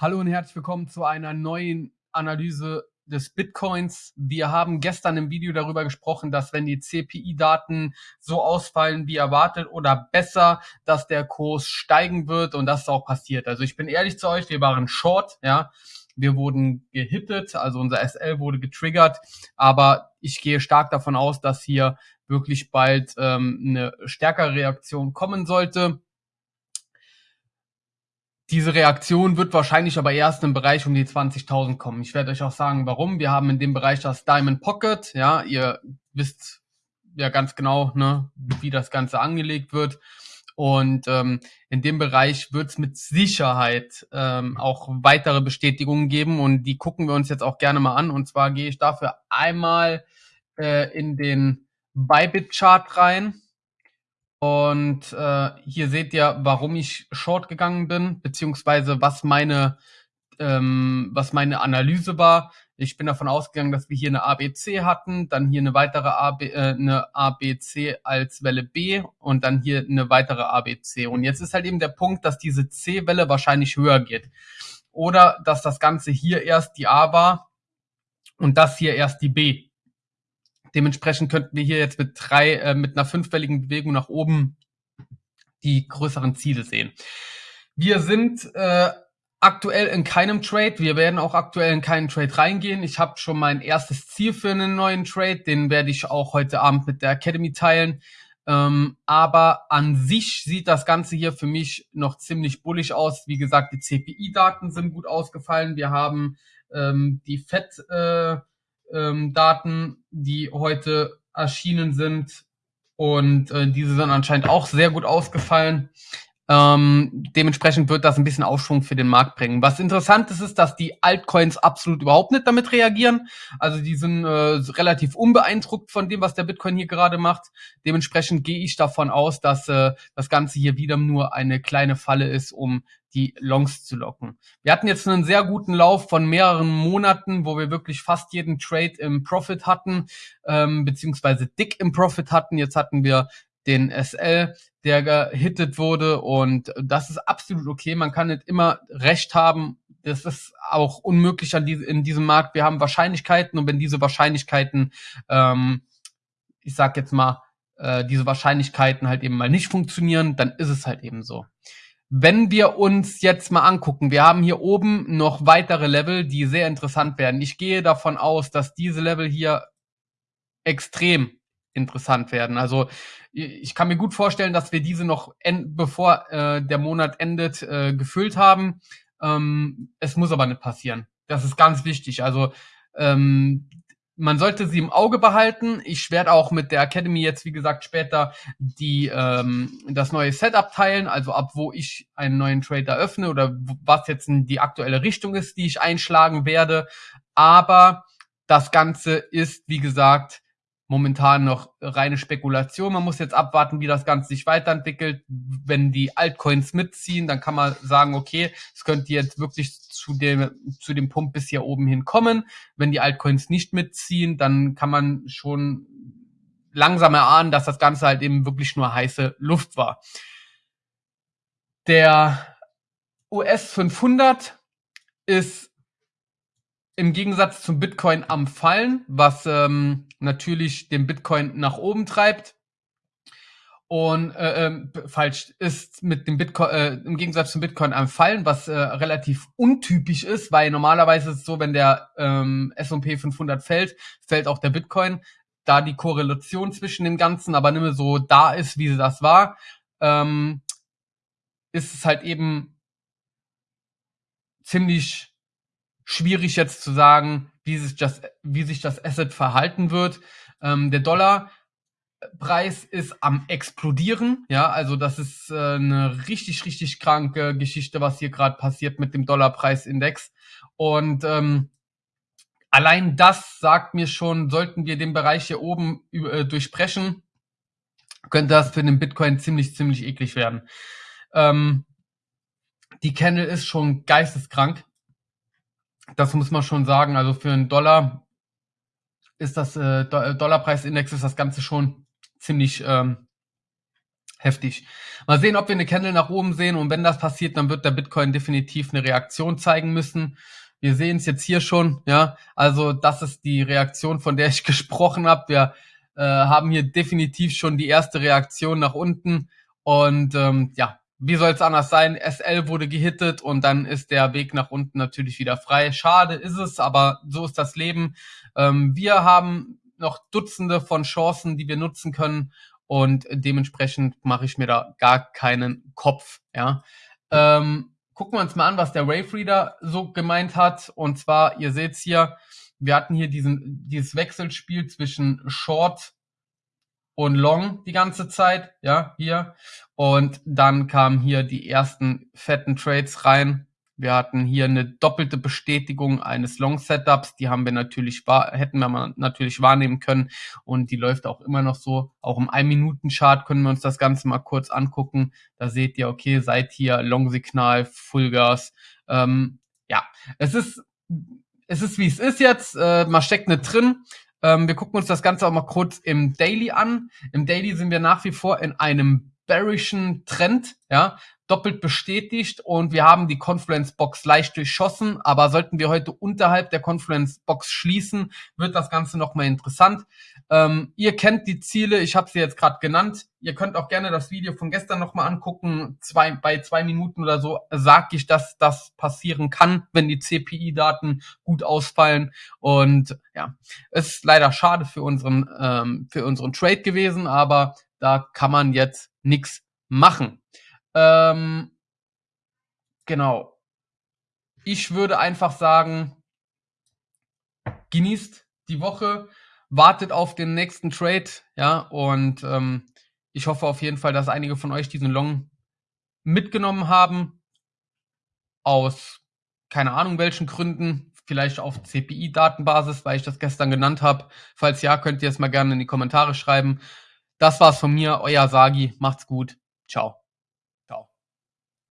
Hallo und herzlich willkommen zu einer neuen Analyse des Bitcoins. Wir haben gestern im Video darüber gesprochen, dass wenn die CPI-Daten so ausfallen wie erwartet oder besser, dass der Kurs steigen wird und das ist auch passiert. Also ich bin ehrlich zu euch, wir waren short, ja. Wir wurden gehittet, also unser SL wurde getriggert, aber ich gehe stark davon aus, dass hier wirklich bald ähm, eine stärkere Reaktion kommen sollte. Diese Reaktion wird wahrscheinlich aber erst im Bereich um die 20.000 kommen. Ich werde euch auch sagen, warum. Wir haben in dem Bereich das Diamond Pocket. Ja, ihr wisst ja ganz genau, ne, wie das Ganze angelegt wird. Und ähm, in dem Bereich wird es mit Sicherheit ähm, auch weitere Bestätigungen geben und die gucken wir uns jetzt auch gerne mal an. Und zwar gehe ich dafür einmal äh, in den Bybit-Chart rein. Und äh, hier seht ihr, warum ich short gegangen bin, beziehungsweise was meine, ähm, was meine Analyse war. Ich bin davon ausgegangen, dass wir hier eine ABC hatten, dann hier eine weitere AB, äh, eine ABC als Welle B und dann hier eine weitere ABC. Und jetzt ist halt eben der Punkt, dass diese C-Welle wahrscheinlich höher geht. Oder dass das Ganze hier erst die A war und das hier erst die B. Dementsprechend könnten wir hier jetzt mit drei, äh, mit einer fünfwelligen Bewegung nach oben die größeren Ziele sehen. Wir sind äh, aktuell in keinem Trade. Wir werden auch aktuell in keinen Trade reingehen. Ich habe schon mein erstes Ziel für einen neuen Trade. Den werde ich auch heute Abend mit der Academy teilen. Ähm, aber an sich sieht das Ganze hier für mich noch ziemlich bullig aus. Wie gesagt, die CPI-Daten sind gut ausgefallen. Wir haben ähm, die FED äh, ähm, Daten, die heute erschienen sind. Und äh, diese sind anscheinend auch sehr gut ausgefallen. Ähm, dementsprechend wird das ein bisschen Aufschwung für den Markt bringen. Was interessant ist, ist, dass die Altcoins absolut überhaupt nicht damit reagieren. Also die sind äh, relativ unbeeindruckt von dem, was der Bitcoin hier gerade macht. Dementsprechend gehe ich davon aus, dass äh, das Ganze hier wieder nur eine kleine Falle ist, um die Longs zu locken. Wir hatten jetzt einen sehr guten Lauf von mehreren Monaten, wo wir wirklich fast jeden Trade im Profit hatten, ähm, beziehungsweise dick im Profit hatten. Jetzt hatten wir den SL, der gehittet wurde und das ist absolut okay. Man kann nicht immer recht haben. Das ist auch unmöglich an die, in diesem Markt. Wir haben Wahrscheinlichkeiten und wenn diese Wahrscheinlichkeiten, ähm, ich sag jetzt mal, äh, diese Wahrscheinlichkeiten halt eben mal nicht funktionieren, dann ist es halt eben so. Wenn wir uns jetzt mal angucken, wir haben hier oben noch weitere Level, die sehr interessant werden. Ich gehe davon aus, dass diese Level hier extrem interessant werden. Also ich kann mir gut vorstellen, dass wir diese noch, bevor äh, der Monat endet, äh, gefüllt haben. Ähm, es muss aber nicht passieren. Das ist ganz wichtig. Also ähm, man sollte sie im Auge behalten. Ich werde auch mit der Academy jetzt, wie gesagt, später die ähm, das neue Setup teilen, also ab wo ich einen neuen Trade eröffne oder was jetzt die aktuelle Richtung ist, die ich einschlagen werde. Aber das Ganze ist, wie gesagt, momentan noch reine Spekulation. Man muss jetzt abwarten, wie das Ganze sich weiterentwickelt. Wenn die Altcoins mitziehen, dann kann man sagen, okay, es könnte jetzt wirklich zu dem, zu dem Punkt bis hier oben hin kommen. Wenn die Altcoins nicht mitziehen, dann kann man schon langsam erahnen, dass das Ganze halt eben wirklich nur heiße Luft war. Der US 500 ist im Gegensatz zum Bitcoin am Fallen, was ähm, natürlich den Bitcoin nach oben treibt. Und äh, äh, falsch ist mit dem Bitcoin äh, im Gegensatz zum Bitcoin am Fallen, was äh, relativ untypisch ist, weil normalerweise ist es so, wenn der ähm, S&P 500 fällt, fällt auch der Bitcoin. Da die Korrelation zwischen dem Ganzen aber nicht mehr so da ist, wie sie das war, ähm, ist es halt eben ziemlich schwierig jetzt zu sagen, wie sich das, wie sich das Asset verhalten wird. Ähm, der Dollarpreis ist am explodieren, ja, also das ist äh, eine richtig, richtig kranke Geschichte, was hier gerade passiert mit dem Dollarpreisindex. Und ähm, allein das sagt mir schon, sollten wir den Bereich hier oben äh, durchbrechen, könnte das für den Bitcoin ziemlich, ziemlich eklig werden. Ähm, die Candle ist schon geisteskrank. Das muss man schon sagen. Also für einen Dollar ist das äh, Dollarpreisindex ist das Ganze schon ziemlich ähm, Heftig. Mal sehen, ob wir eine Candle nach oben sehen und wenn das passiert, dann wird der Bitcoin definitiv eine Reaktion zeigen müssen. Wir sehen es jetzt hier schon, ja. Also das ist die Reaktion, von der ich gesprochen habe. Wir äh, haben hier definitiv schon die erste Reaktion nach unten und ähm, ja, wie soll es anders sein? SL wurde gehittet und dann ist der Weg nach unten natürlich wieder frei. Schade ist es, aber so ist das Leben. Ähm, wir haben noch Dutzende von Chancen, die wir nutzen können und dementsprechend mache ich mir da gar keinen Kopf. Ja. Ähm, gucken wir uns mal an, was der Wave Reader so gemeint hat. Und zwar, ihr seht's hier, wir hatten hier diesen, dieses Wechselspiel zwischen Short und Long die ganze Zeit, ja, hier. Und dann kamen hier die ersten fetten Trades rein. Wir hatten hier eine doppelte Bestätigung eines Long-Setups. Die haben wir natürlich, hätten wir natürlich wahrnehmen können. Und die läuft auch immer noch so. Auch im 1-Minuten-Chart können wir uns das Ganze mal kurz angucken. Da seht ihr, okay, seit hier Long-Signal, Fullgas. Ähm, ja, es ist, es ist wie es ist jetzt. Äh, man steckt nicht drin. Ähm, wir gucken uns das Ganze auch mal kurz im Daily an. Im Daily sind wir nach wie vor in einem bearischen Trend, ja doppelt bestätigt und wir haben die Confluence Box leicht durchschossen, aber sollten wir heute unterhalb der Confluence Box schließen, wird das Ganze nochmal interessant. Ähm, ihr kennt die Ziele, ich habe sie jetzt gerade genannt. Ihr könnt auch gerne das Video von gestern nochmal angucken. Zwei, bei zwei Minuten oder so sage ich, dass das passieren kann, wenn die CPI-Daten gut ausfallen. Und ja, ist leider schade für unseren, ähm, für unseren Trade gewesen, aber da kann man jetzt nichts machen. Ähm, genau. Ich würde einfach sagen, genießt die Woche, wartet auf den nächsten Trade, ja, und ähm, ich hoffe auf jeden Fall, dass einige von euch diesen Long mitgenommen haben. Aus keine Ahnung welchen Gründen, vielleicht auf CPI-Datenbasis, weil ich das gestern genannt habe. Falls ja, könnt ihr es mal gerne in die Kommentare schreiben. Das war's von mir, euer Sagi. Macht's gut. Ciao.